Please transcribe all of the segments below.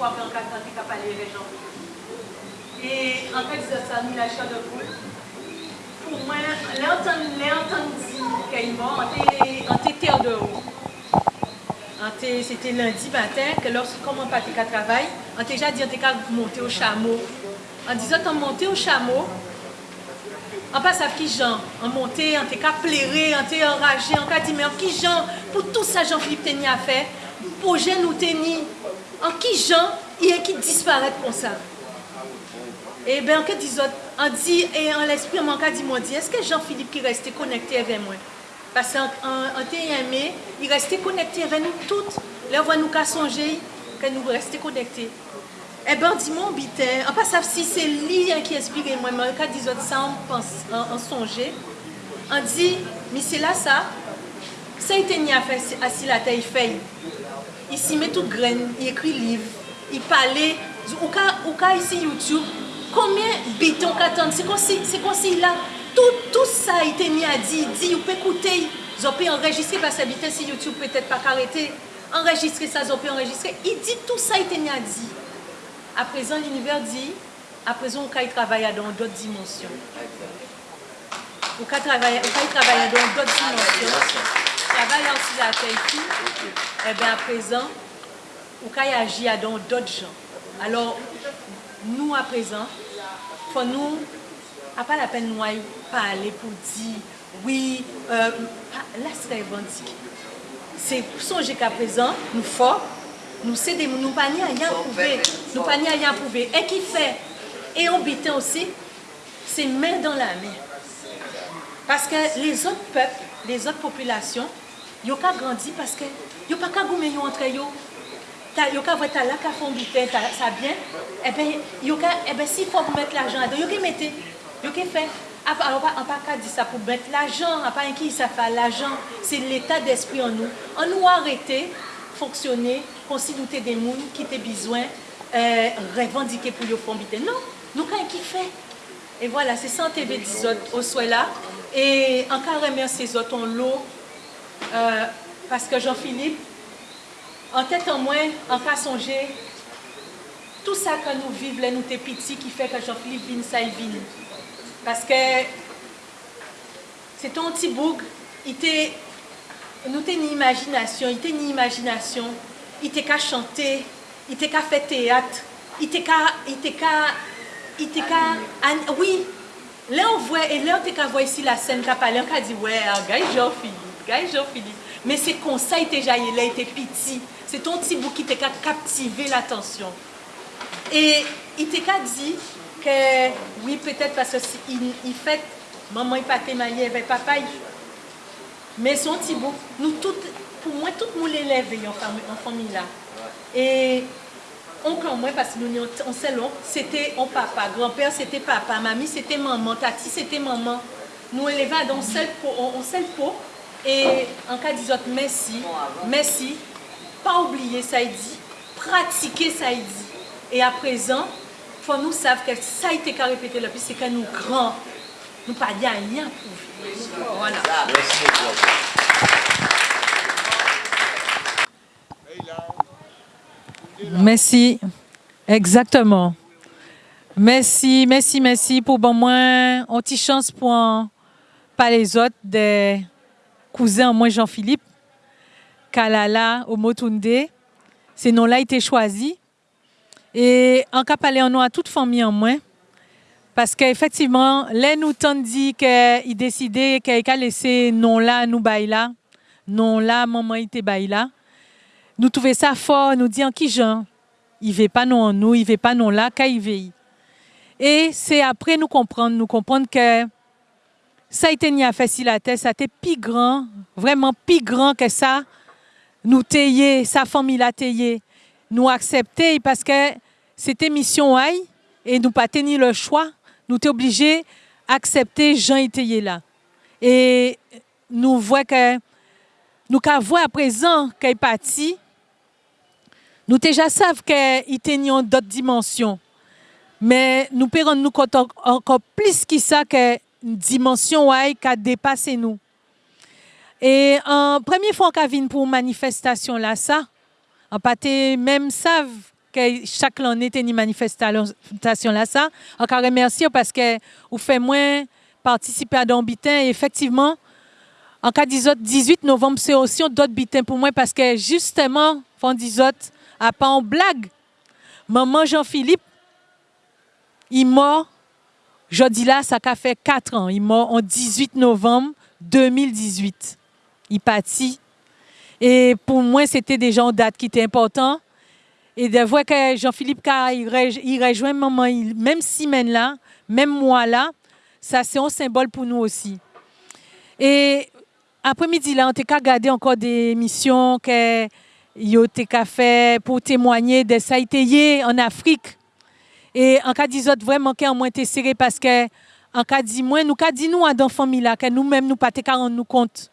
fois par quatre ans qu'à parler les gens. Et en fait, c'est ça, nous, l'achat de poule. Pour moi, l'entendre dire qu'il est mort, on était terre de haut. C'était lundi matin que lorsqu'on m'a pas qu'à travail, on était déjà dit qu'on monter au chameau. En disant qu'on montait au chameau, An pa sav ki jan, an monte, an te ka plere, an te enraje, an ka di men ki jan, pou tout sa jan Filip teni a fe, pou jen ou teni, an ki jan yè ki disparèt kon sa. E ben anke di zot, an di, e an l'esprit manka di mwen di, eske Jean-Philippe ki reste konekte avè mwen? Pase an te yame, i reste konekte avè nou tout, lè wè nou ka sonje, ke nou reste konekte. E ben di mwen bitè, an pa saf si se li yè ki espire mwen, manka di zot sa an, an sonje, an di, mi se la sa, ni à faire assis la il fait. Il s'y met toute graine, il écrit livre, il parlait, au cas ici YouTube, combien béton qu'attendre, c'est comme si, c'est comme si là, tout, tout ça a été mis à dire, dit, vous pouvez écouter, vous pouvez enregistrer parce que si YouTube peut-être pas arrêter, enregistrer ça, vous pouvez enregistrer. Il dit tout ça a été mis à dire. À présent, l'univers dit, à présent, on peut travailler dans d'autres dimensions. On peut travailler dans d'autres dimensions. Travailler aussi la terre et bien à présent, on peut agir dans d'autres gens. Alors, nous à présent, faut nous a pas la peine de nous parler pour dire oui, euh, là c'est revendiqué. C'est songer qu'à présent, nous forts, nous cédons, nous pas rien prouver, nous pas rien prouver. Et qui fait, et on bitin aussi, c'est main dans la main. Parce que les autres peuples, les ot populasyon, yo ka grandi paske yo pa ka goumen yo antre yo. Ta, yo ka vwe ta la ka fon biten, ta sa bien, ebe yo ka, eh ebe si fò pou met l'ajan adan, yo ke mette, yo ke fè. An pa ka di sa pou met l'ajan, an pa enki sa fa l'ajan, se l'état d'esprit an nou. An nou arete, fonksyonè, konsi doutè de moun ki te bizwen, euh, revandike pou yo fon biten. Non, nou ka enki fè. E wala, voilà, se san TV dizot, oswe la, E anka remersi zoton lo, euh, paske Jean-Philippe, an tèt an mwen, anka sonje, tout sa ka nou vive lè nou te piti ki fè ka Jean-Philippe vin sa y vin. Paske, se ton ti boug, ite, nou te ni imajinasyon, ite ni imajinasyon, ite ka chante, ite ka fè teat, ite ka, ite ka, ite ka, an, oui, Le ou vwe, e le ou te ka vwe si la sen ka pale, an ka di, wè, an gay Jean Philippe, gay Jean Philippe. Men se konsey te jaye, le te piti. Se ton ti bou ki te ka kaptive l'atensyon. E, i te ka di, ke, oui, petet, parce si, i fet, maman i pa te maye, ve papa i. Men son ti bou, nou tout, pou mwen tout mou l'eleve yon fami la. E, Oncle en moi, parce que nous on sait c'était on papa, grand-père c'était papa, mamie c'était maman, tati c'était maman. Nous élevons dans seul pot, on seul pot. Et en cas disant merci, merci, pas oublier ça dit, pratiquer ça dit. Et à présent, faut nous savons que ça a été répété le plus, c'est que nous grands, nous pas rien pour Voilà. Merci. Exactement. Merci, merci, merci pour bon moins. On chance pour pas les autres des cousins, moi Jean-Philippe, Kalala, Omotunde. Ces noms-là été choisis. Et en cas parler en nous à toute famille en moins. Parce qu'effectivement, là, nous dit qu'il décidait qu'il a laissé non là, nous bail là, non là, maman était là. Nous trouvons ça fort, nous disons qui Jean, il veut pas non en nous, il veut pas non là, qu'il veut. Et c'est après nous comprendre, nous comprendre que ça a été ni à tête, ça a été plus grand, vraiment plus grand que ça. Nous tailler, sa famille l'a taillé nous accepter parce que c'était mission aïe et nous pas tenu le choix. Nous sommes obligés d'accepter Jean était là. Et nous voyons que nous voyons à présent qu'il est parti. Nous déjà savons qu'il tenions d'autres dimensions. Mais nous pouvons nous compte encore plus que ça que une dimension qui a dépassé nous. Et en première fois qu'on vient pour manifestation là, ça, en pâté même savent que chaque année une manifestation là ça. Encore remercier parce que vous fait moins participer à don bitin et effectivement en cas 18 novembre c'est aussi d'autres bitin pour moi parce que justement font 18 à pas en blague. Maman Jean-Philippe il mort dis là ça a fait 4 ans, il mort en 18 novembre 2018. Il partit et pour moi c'était déjà une date qui était importante et de voir que Jean-Philippe il rejoint maman, même semaine là, même mois là, ça c'est un symbole pour nous aussi. Et après-midi là, on t'a regardé encore des missions que yo t'a fait pour témoigner de ça en Afrique. Et en cas autres vraiment qu'on moins été serré parce que en cas dit moins nous cas dit nous dans famille là que nous-mêmes nous pas te nous compte.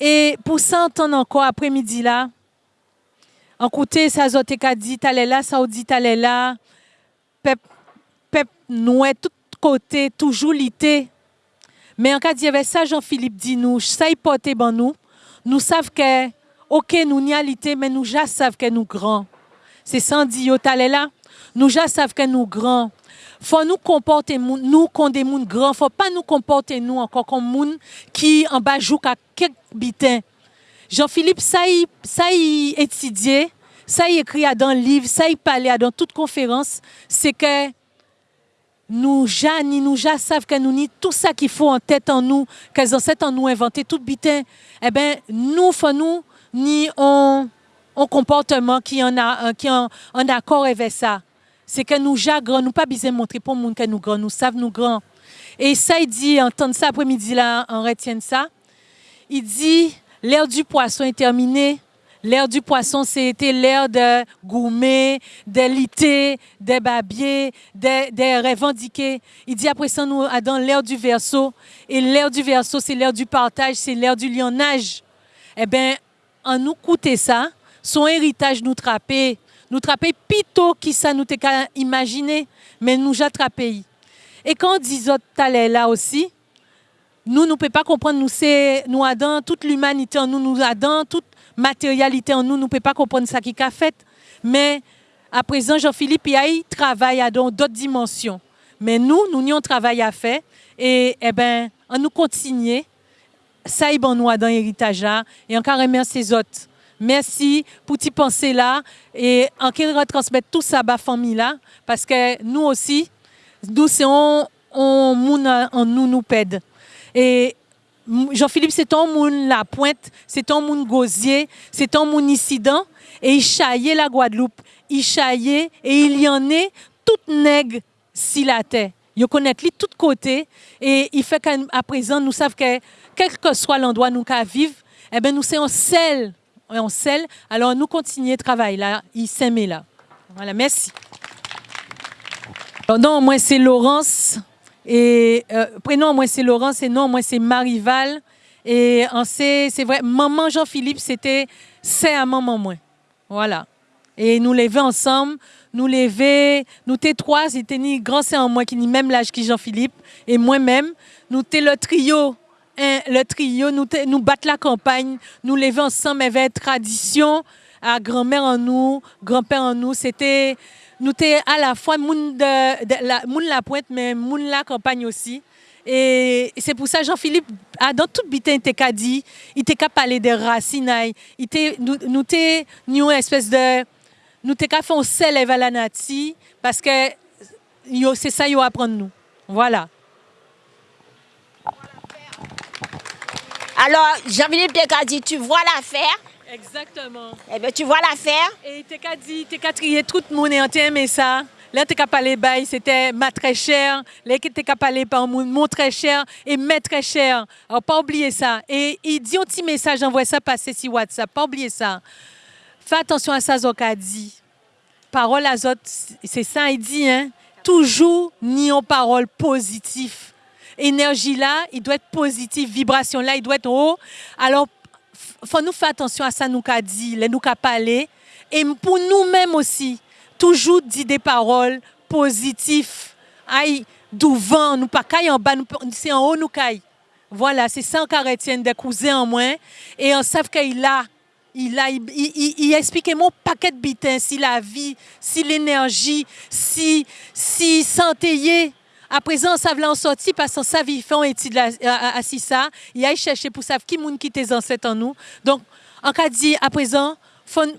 Et pour ça entendre encore après-midi là, en côté, ça zote ka dit, t'allais là, ça dit, t'allais là. Pep, pep, nous, tout côté, toujours l'été. Mais en cas y avait ça, Jean-Philippe dit nous, ça y porte ban nous. Nous savons que, ok, nous n'y l'été, mais nous ja savons que nous grands. C'est sans dire. Nous ja savons que nous grands. Faut nous comporter nous comme des gens grands. Faut pas nous comporter nous encore comme gens qui en bas jouent à quelques bitins. Jean-Philippe, ça y, ça y étudié, ça y écrit dans le livre, ça y parlait dans toute conférence, c'est que nous, ni nous, ja savent que nous, ni tout ça qu'il faut en tête en nous, qu'elles ont en nous inventé tout bitin, eh bien, nous, faut nous, ni un, comportement qui en a, qui en, accord avec ça. C'est que nous, ja grand, nous pas besoin montrer pour monde que nous grand, nous savons nous grand. Et ça, il dit, entendre ça après-midi là, on retient ça. Il dit, L'ère du poisson est terminée. L'ère du poisson, c'était l'ère de gourmet, de lité, de babier, de, revendiquer. Il dit après ça, nous dans l'ère du verso. Et l'ère du verso, c'est l'ère du partage, c'est l'ère du lionnage. Eh bien, en nous coûter ça, son héritage nous trappait. Nous trappait plutôt qui ça nous qu'à imaginer, mais nous attrapé. Et quand on dit là aussi, nous, ne pouvons pas comprendre, nous, c'est, nous Adam, toute l'humanité en nous, nous Adam, toute matérialité en nous, nous ne pouvons pas comprendre ça qui a fait. Mais à présent, Jean-Philippe, il travaille dans d'autres dimensions. Mais nous, nous avons un travail à faire. Et, eh ben, on nous continue. Ça y bon, nous, dans l'héritage Et encore remercier les autres. Merci pour t'y penser là. Et en retransmettre tout ça à la famille là. Parce que nous aussi, nous, c'est on, on, nous, nous pède. Et Jean-Philippe, c'est un monde la pointe, c'est un monde gosier, c'est un monde incident. Et il chaillait la Guadeloupe. Il chaillait et il y en est toute nègre si la terre. Il connaît lui tout côté et il fait qu'à présent nous savons que quel que soit l'endroit nous qu'à vivre, eh ben nous sommes en sel. Alors nous continuons le travail là, il s'aime là. Voilà, merci. non, moi c'est Laurence. Et euh, prénom, moi, c'est Laurence, et nom, moi, c'est Marival. Et c'est vrai, maman Jean-Philippe, c'était c'est à maman, moi. Voilà. Et nous lever ensemble, nous lever, nous t'es trois, c'était ni grand c'est en moi qui ni même l'âge que Jean-Philippe, et moi-même, nous t'es le trio, hein, le trio, nous, nous battre la campagne, nous lever ensemble avec tradition, à grand-mère en nous, grand-père en nous, c'était nous sommes à la fois moun de, la, moun la pointe, mais moun la campagne aussi. Et c'est pour ça Jean-Philippe, dans tout bitin, il t'a dit, il t'a parlé de racines, il nous nous une espèce de, nous t'a fait un sel à la nati, parce que c'est ça qu'il apprendre nous. Voilà. Alors, Jean-Philippe t'a dit, tu vois l'affaire, Exactement. Eh bien, tu vois l'affaire? Et tu as dit, tu as trié tout le monde et ça. Là, tu as parlé, c'était ma très cher. Là, tu as parlé par mon très cher et mes très cher. Alors, pas oublier ça. Et il dit un petit message, envoie ça passer sur WhatsApp. Pas oublier ça. Fais attention à ça, Zoka dit. Parole à autres, c'est ça, il dit, hein. Toujours ni en parole positive. Énergie là, il doit être positive. Vibration là, il doit être haut. Alors, faut nous faire attention à ça nous qu'a dit, les nous qu'a parlé et pour nous-mêmes aussi toujours dire des paroles positives. Aïe, d'où vent, nous pas caille en bas, c'est en haut nous caille. Voilà, c'est ça qu'on retient des cousins en moins et on sait qu'il a Il a, il, il, expliqué mon paquet de bitins, si la vie, si l'énergie, si, si santé. À présent, on savent en sorti parce qu'on savent ils font à, à, ça. Il a cherché pour savoir qui moun qui tes ancêtres en nous. Donc, en cas dit, à présent,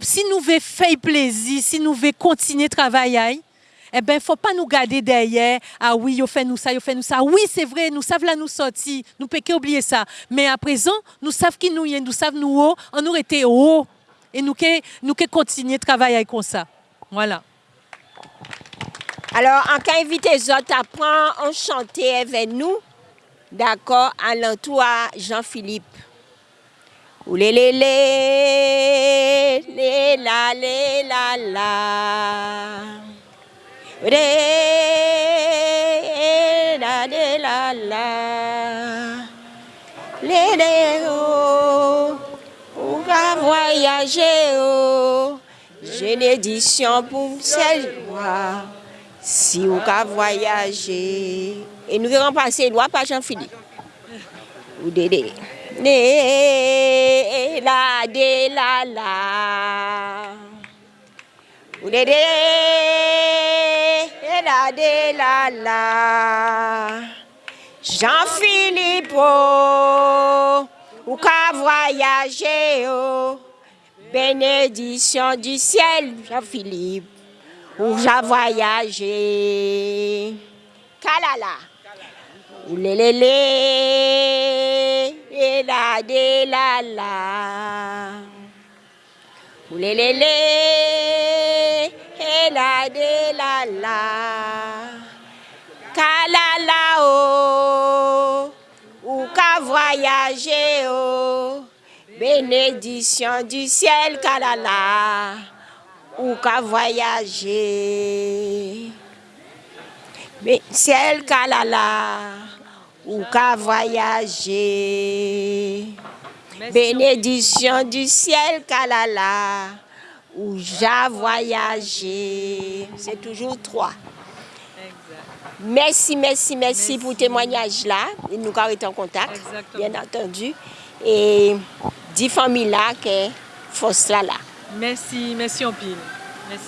si nous voulons faire plaisir, si nous voulons continuer à travailler, eh ben, faut pas nous garder derrière. Ah oui, yo fait nous ça, yo fait nous ça. Oui, c'est vrai, nous savons là nous sortir. Nous pouvons oublier ça. Mais à présent, nous savons qui nous y nous savons nous haut, on nous été haut. Et nous que nous que continuer à travailler comme ça. Voilà. Alors, en cas invité les autres à prendre, on chanter avec nous. D'accord, à l'entour Jean-Philippe. Oulé lé lé, lé la lé la la. Ré la lé la la. Lé oh, on va voyager oh. J'ai pour celle joie. Si on va voyager. Et nous verrons passer loi par Jean-Philippe. Ou Dédé. La de la la. Ou Dédé. La de la la. Jean-Philippe, oh, ou qu'à voyager, oh. Bénédiction du ciel, Jean-Philippe, où j'ai voyagé. Kalala. Oulélélé, et la de la la. Oulélélé, la de la la. Kalala, oh, ou qu'à voyager, oh. Bénédiction du ciel, Kalala, ou qu'à voyager. Mais ciel, Kalala, ou qu'à voyager. Bénédiction du ciel, Kalala, où j'ai voyagé. C'est toujours trois. Merci, merci, merci, pour le témoignage là. Nous avons en contact, Exactement. bien entendu. Et dix familles là qui force là là. Merci, merci en pile. Merci.